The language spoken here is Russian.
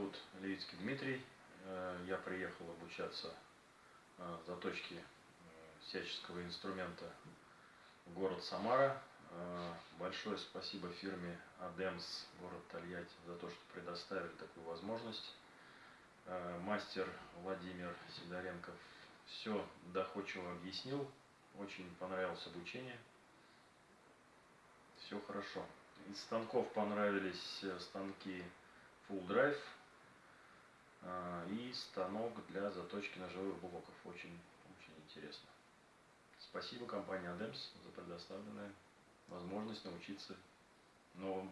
зовут Левицкий Дмитрий. Э, я приехал обучаться э, заточке э, всяческого инструмента в город Самара. Большое спасибо фирме Адемс, город Тольятти, за то, что предоставили такую возможность. Мастер Владимир Сидоренков все доходчиво объяснил. Очень понравилось обучение. Все хорошо. Из станков понравились станки Full Drive станок для заточки ножевых блоков. Очень, очень интересно. Спасибо компании Adams за предоставленную возможность научиться новым.